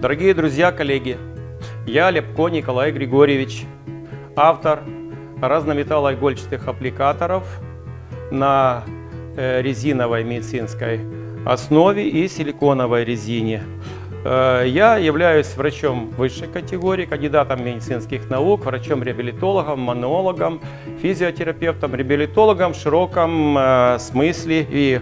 Дорогие друзья, коллеги, я Лепко Николай Григорьевич, автор разнометаллоигольчатых аппликаторов на э, резиновой медицинской основе и силиконовой резине. Э, я являюсь врачом высшей категории, кандидатом медицинских наук, врачом-реабилитологом, мануологом, физиотерапевтом, реабилитологом в широком э, смысле и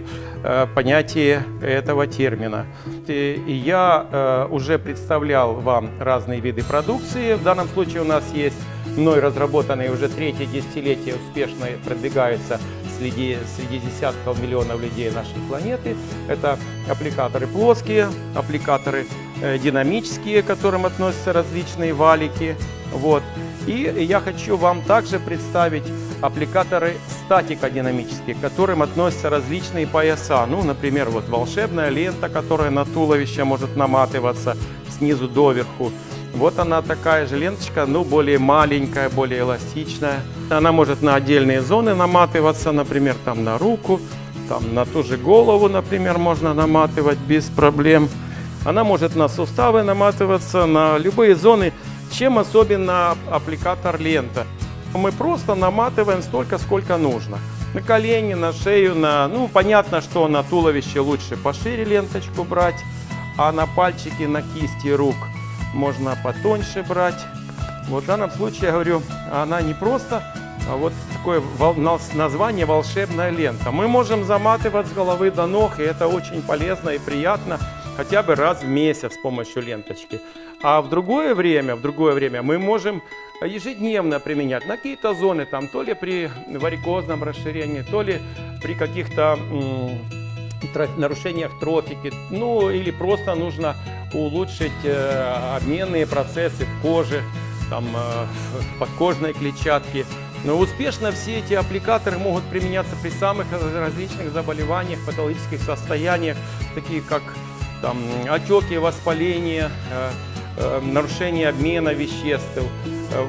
понятии этого термина. И я уже представлял вам разные виды продукции. В данном случае у нас есть мной разработанные уже третье десятилетие успешно продвигаются среди, среди десятков миллионов людей нашей планеты. Это аппликаторы плоские, аппликаторы э, динамические, к которым относятся различные валики. Вот. И я хочу вам также представить аппликаторы статико-динамические, к которым относятся различные пояса. Ну, например, вот волшебная лента, которая на туловище может наматываться снизу доверху. Вот она такая же ленточка, но более маленькая, более эластичная. Она может на отдельные зоны наматываться, например, там на руку, там на ту же голову, например, можно наматывать без проблем. Она может на суставы наматываться, на любые зоны. Чем особенно аппликатор лента? Мы просто наматываем столько, сколько нужно. На колени, на шею, на... Ну, понятно, что на туловище лучше пошире ленточку брать, а на пальчики, на кисти рук – можно потоньше брать. Вот в данном случае, я говорю, она не просто, а вот такое название волшебная лента. Мы можем заматывать с головы до ног, и это очень полезно и приятно, хотя бы раз в месяц с помощью ленточки. А в другое время, в другое время мы можем ежедневно применять на какие-то зоны, там, то ли при варикозном расширении, то ли при каких-то нарушениях трофики, ну или просто нужно улучшить э, обменные процессы в коже, там, э, подкожной клетчатке. Но успешно все эти аппликаторы могут применяться при самых различных заболеваниях, патологических состояниях, такие как там, отеки, воспаление, э, э, нарушение обмена веществ, Э,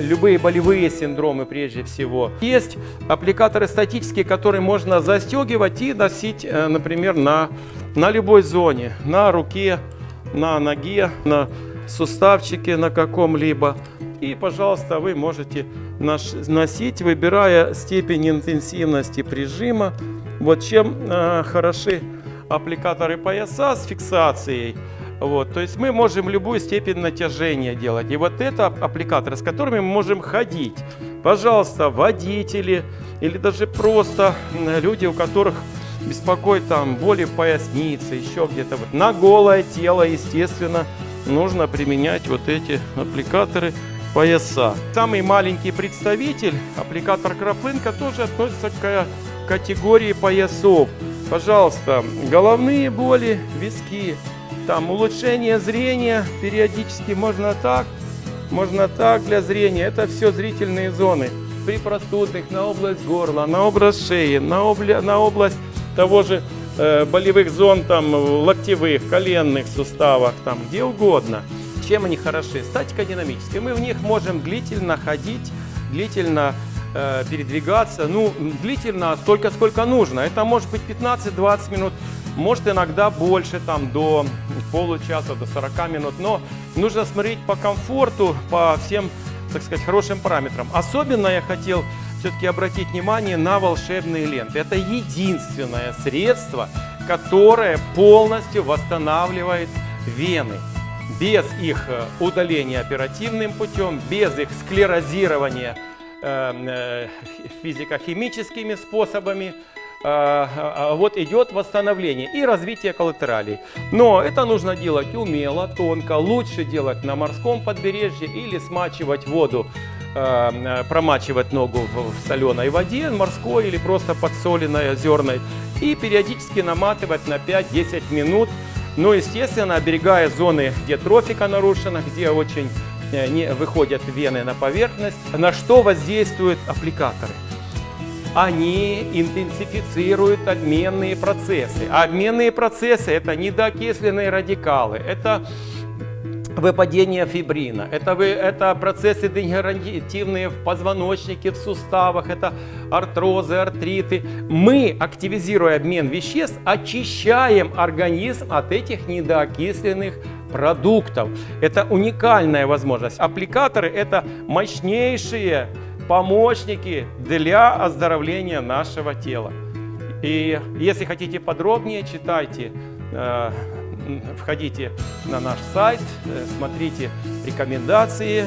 любые болевые синдромы прежде всего. Есть аппликаторы статические, которые можно застегивать и носить, э, например, на, на любой зоне, на руке, на ноге, на суставчике на каком-либо. И, пожалуйста, вы можете носить, выбирая степень интенсивности прижима. Вот чем э, хороши аппликаторы пояса с фиксацией – вот, то есть мы можем любую степень натяжения делать. И вот это аппликаторы, с которыми мы можем ходить. Пожалуйста, водители или даже просто люди, у которых беспокоит там боли в пояснице, еще где-то. Вот. На голое тело, естественно, нужно применять вот эти аппликаторы пояса. Самый маленький представитель, аппликатор Краплынка, тоже относится к категории поясов. Пожалуйста, головные боли, виски, там улучшение зрения периодически можно так, можно так для зрения. Это все зрительные зоны. При простудных на область горла, на область шеи, на, обля... на область того же э, болевых зон, там, локтевых, коленных суставах, там, где угодно. Чем они хороши? Статика динамическая. Мы в них можем длительно ходить, длительно э, передвигаться. Ну, длительно столько, сколько нужно. Это может быть 15-20 минут может иногда больше, там до получаса, до 40 минут, но нужно смотреть по комфорту, по всем, так сказать, хорошим параметрам. Особенно я хотел все-таки обратить внимание на волшебные ленты. Это единственное средство, которое полностью восстанавливает вены. Без их э, удаления оперативным путем, без их склерозирования э, э, физико-химическими способами, вот идет восстановление и развитие коллатералей. Но это нужно делать умело, тонко, лучше делать на морском побережье или смачивать воду, а, промачивать ногу в соленой воде, морской или просто подсоленной, озерной, и периодически наматывать на 5-10 минут, но, естественно, оберегая зоны, где трофика нарушена, где очень э, не выходят вены на поверхность, на что воздействуют аппликаторы они интенсифицируют обменные процессы. А обменные процессы – это недоокисленные радикалы, это выпадение фибрина, это, вы, это процессы дегенеративные в позвоночнике, в суставах, это артрозы, артриты. Мы, активизируя обмен веществ, очищаем организм от этих недоокисленных продуктов. Это уникальная возможность. Аппликаторы – это мощнейшие помощники для оздоровления нашего тела. И если хотите подробнее, читайте э, входите на наш сайт, э, смотрите рекомендации,